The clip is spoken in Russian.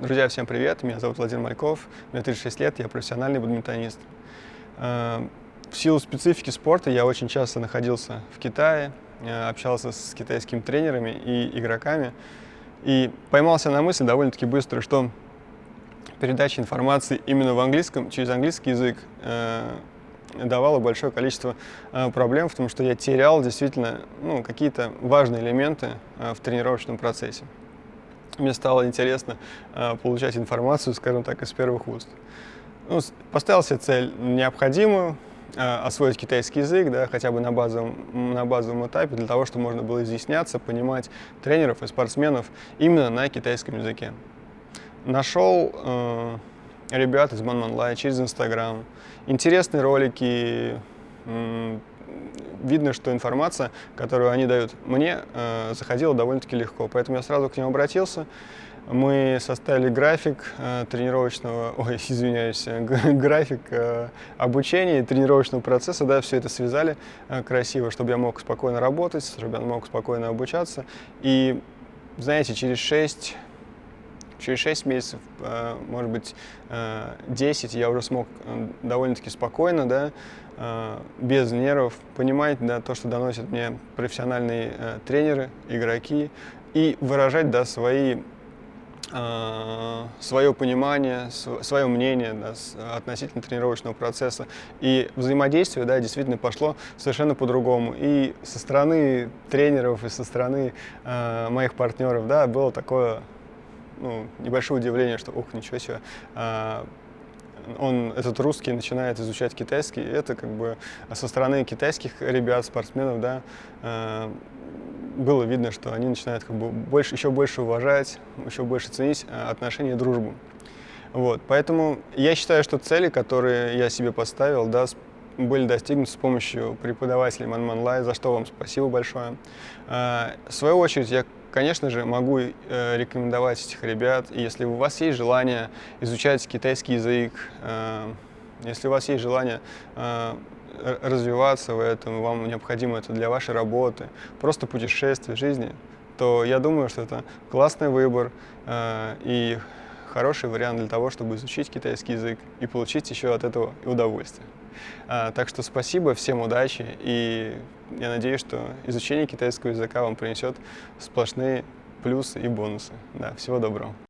Друзья, всем привет! Меня зовут Владимир Мальков, мне 36 лет, я профессиональный бадминтонист. Э, в силу специфики спорта я очень часто находился в Китае, э, общался с китайскими тренерами и игроками, и поймался на мысли довольно-таки быстро, что передача информации именно в английском, через английский язык, э, давало большое количество проблем, потому что я терял действительно ну, какие-то важные элементы в тренировочном процессе мне стало интересно э, получать информацию, скажем так, из первых уст. Ну, поставил себе цель необходимую, э, освоить китайский язык, да, хотя бы на базовом, на базовом этапе, для того, чтобы можно было изъясняться, понимать тренеров и спортсменов именно на китайском языке. Нашел э, ребят из Манманлай через Инстаграм, интересные ролики, видно, что информация, которую они дают мне, э, заходила довольно-таки легко. Поэтому я сразу к ним обратился. Мы составили график э, тренировочного, ой, извиняюсь, график э, обучения и тренировочного процесса, да, все это связали красиво, чтобы я мог спокойно работать, чтобы я мог спокойно обучаться. И, знаете, через 6 через 6 месяцев, может быть, 10 я уже смог довольно-таки спокойно, да, без нервов, понимать да, то, что доносят мне профессиональные тренеры, игроки, и выражать да, свои свое понимание, свое мнение да, относительно тренировочного процесса. И взаимодействие да, действительно пошло совершенно по-другому. И со стороны тренеров, и со стороны э, моих партнеров да, было такое ну, небольшое удивление, что, ух, ничего себе, а, он, этот русский начинает изучать китайский, это как бы со стороны китайских ребят, спортсменов, да, а, было видно, что они начинают как бы больше, еще больше уважать, еще больше ценить а, отношения и дружбу. Вот, поэтому я считаю, что цели, которые я себе поставил, да, были достигнуты с помощью преподавателей Манманлай, за что вам спасибо большое. В свою очередь, я Конечно же, могу э, рекомендовать этих ребят. Если у вас есть желание изучать китайский язык, э, если у вас есть желание э, развиваться в этом, вам необходимо это для вашей работы, просто путешествие жизни, то я думаю, что это классный выбор и хороший вариант для того, чтобы изучить китайский язык и получить еще от этого удовольствие. Так что спасибо, всем удачи и я надеюсь, что изучение китайского языка вам принесет сплошные плюсы и бонусы. Да, всего доброго.